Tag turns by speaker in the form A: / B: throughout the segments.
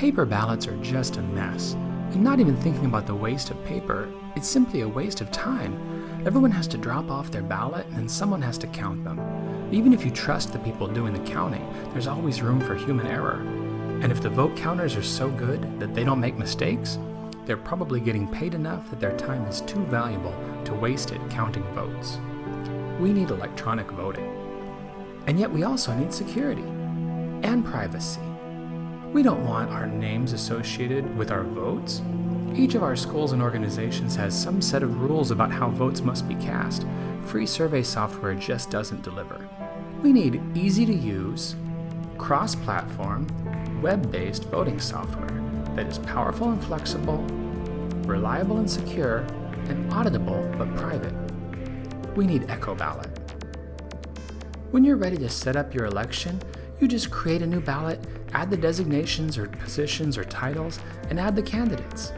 A: Paper ballots are just a mess. And not even thinking about the waste of paper, it's simply a waste of time. Everyone has to drop off their ballot and then someone has to count them. Even if you trust the people doing the counting, there's always room for human error. And if the vote counters are so good that they don't make mistakes, they're probably getting paid enough that their time is too valuable to waste it counting votes. We need electronic voting. And yet we also need security and privacy. We don't want our names associated with our votes. Each of our schools and organizations has some set of rules about how votes must be cast. Free survey software just doesn't deliver. We need easy to use, cross platform, web based voting software that is powerful and flexible, reliable and secure, and auditable but private. We need EchoBallot. When you're ready to set up your election, you just create a new ballot, add the designations or positions or titles, and add the candidates.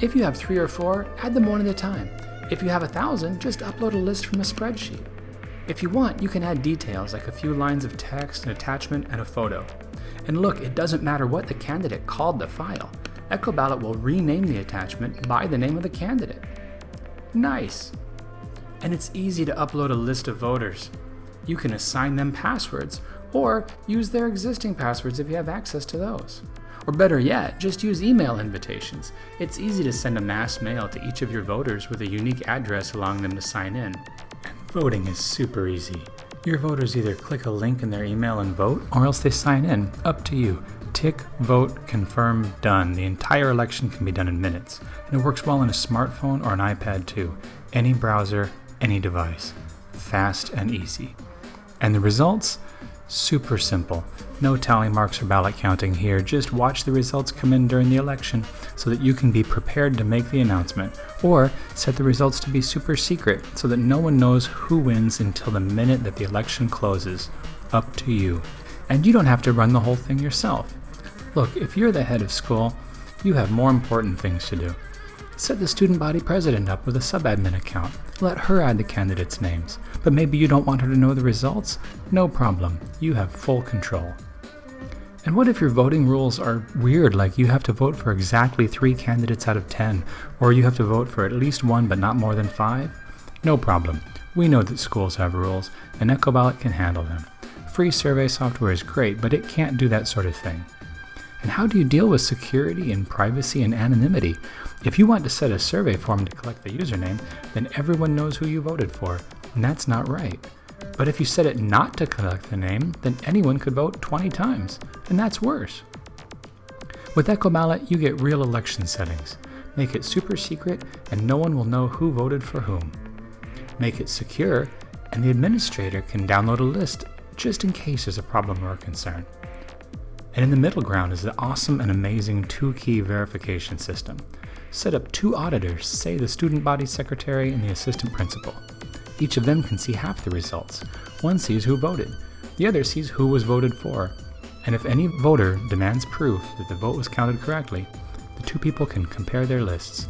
A: If you have three or four, add them one at a time. If you have a thousand, just upload a list from a spreadsheet. If you want, you can add details like a few lines of text, an attachment, and a photo. And look, it doesn't matter what the candidate called the file. EchoBallot will rename the attachment by the name of the candidate. Nice! And it's easy to upload a list of voters. You can assign them passwords, or use their existing passwords if you have access to those. Or better yet, just use email invitations. It's easy to send a mass mail to each of your voters with a unique address allowing them to sign in. And voting is super easy. Your voters either click a link in their email and vote, or else they sign in. Up to you. Tick, vote, confirm, done. The entire election can be done in minutes. And it works well on a smartphone or an iPad too. Any browser, any device. Fast and easy. And the results? Super simple. No tally marks or ballot counting here, just watch the results come in during the election so that you can be prepared to make the announcement, or set the results to be super secret so that no one knows who wins until the minute that the election closes. Up to you. And you don't have to run the whole thing yourself. Look, if you're the head of school, you have more important things to do. Set the student body president up with a sub-admin account. Let her add the candidates' names. But maybe you don't want her to know the results? No problem. You have full control. And what if your voting rules are weird, like you have to vote for exactly three candidates out of 10, or you have to vote for at least one but not more than five? No problem. We know that schools have rules, and EchoBallot can handle them. Free survey software is great, but it can't do that sort of thing. And how do you deal with security and privacy and anonymity? If you want to set a survey form to collect the username, then everyone knows who you voted for, and that's not right. But if you set it not to collect the name, then anyone could vote 20 times, and that's worse. With EchoBallot, you get real election settings. Make it super secret, and no one will know who voted for whom. Make it secure, and the administrator can download a list just in case there's a problem or a concern. And in the middle ground is the awesome and amazing two key verification system. Set up two auditors, say the student body secretary and the assistant principal. Each of them can see half the results. One sees who voted, the other sees who was voted for. And if any voter demands proof that the vote was counted correctly, the two people can compare their lists.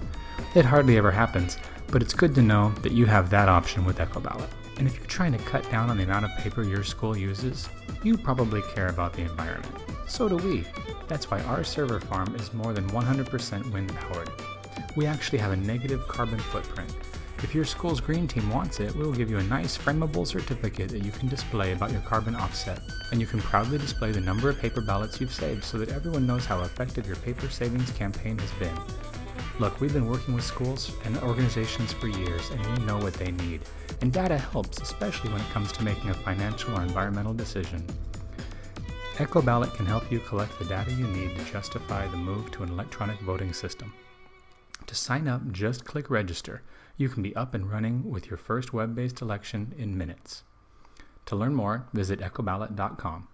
A: It hardly ever happens, but it's good to know that you have that option with EchoBallot. And if you're trying to cut down on the amount of paper your school uses, you probably care about the environment. So do we. That's why our server farm is more than 100% wind powered. We actually have a negative carbon footprint. If your school's green team wants it, we'll give you a nice frameable certificate that you can display about your carbon offset. And you can proudly display the number of paper ballots you've saved so that everyone knows how effective your paper savings campaign has been. Look, we've been working with schools and organizations for years and we know what they need. And data helps, especially when it comes to making a financial or environmental decision. EchoBallot can help you collect the data you need to justify the move to an electronic voting system. To sign up, just click register. You can be up and running with your first web-based election in minutes. To learn more, visit echoballot.com.